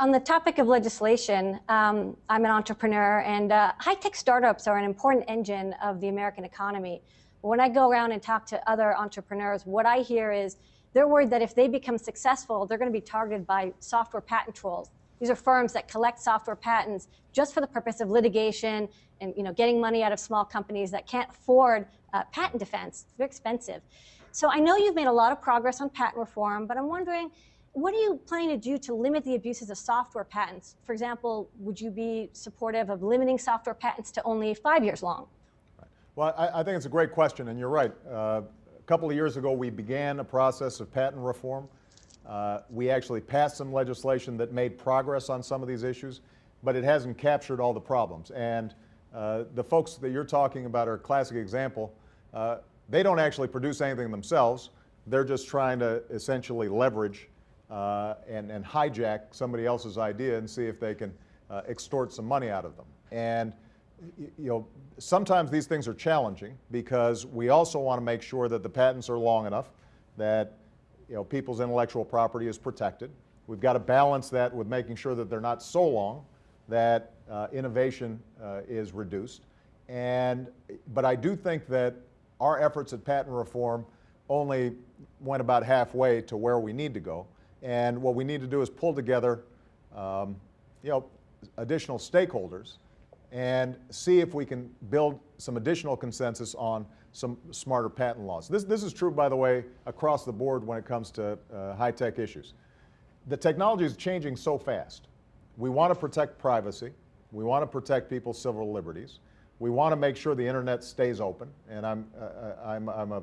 On the topic of legislation, um, I'm an entrepreneur, and uh, high tech startups are an important engine of the American economy. When I go around and talk to other entrepreneurs, what I hear is they're worried that if they become successful, they're going to be targeted by software patent trolls. These are firms that collect software patents just for the purpose of litigation and you know, getting money out of small companies that can't afford uh, patent defense. They're expensive. So I know you've made a lot of progress on patent reform, but I'm wondering, what are you planning to do to limit the abuses of software patents? For example, would you be supportive of limiting software patents to only five years long? Well, I, I, think it's a great question, and you're right. Uh, a couple of years ago, we began a process of patent reform. Uh, we actually passed some legislation that made progress on some of these issues, but it hasn't captured all the problems. And uh, the folks that you're talking about are a classic example. Uh, they don't actually produce anything themselves. They're just trying to essentially leverage uh, and, and, hijack somebody else's idea and see if they can uh, extort some money out of them. And you know, sometimes these things are challenging because we also want to make sure that the patents are long enough, that you know, people's intellectual property is protected. We've got to balance that with making sure that they're not so long that uh, innovation uh, is reduced. And, but I do think that our efforts at patent reform only went about halfway to where we need to go. And what we need to do is pull together, um, you know, additional stakeholders and see if we can build some additional consensus on some smarter patent laws. This, this is true, by the way, across the board when it comes to uh, high-tech issues. The technology is changing so fast. We want to protect privacy. We want to protect people's civil liberties. We want to make sure the internet stays open, and I'm, uh, uh I'm, I'm a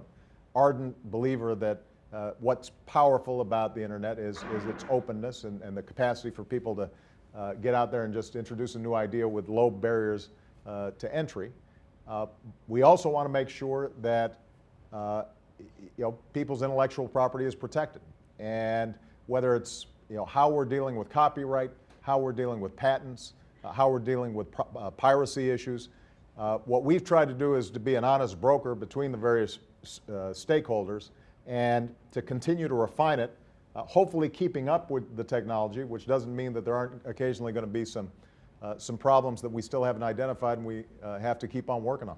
ardent believer that uh, what's powerful about the internet is, is its openness and, and the capacity for people to uh, get out there and just introduce a new idea with low barriers uh, to entry. Uh, we also want to make sure that you know, people's intellectual property is protected. And whether it's you know, how we're dealing with copyright, how we're dealing with patents, how we're dealing with piracy issues, uh, what we've tried to do is to be an honest broker between the various uh, stakeholders and to continue to refine it, uh, hopefully keeping up with the technology, which doesn't mean that there aren't occasionally going to be some, uh, some problems that we still haven't identified and we uh, have to keep on working on.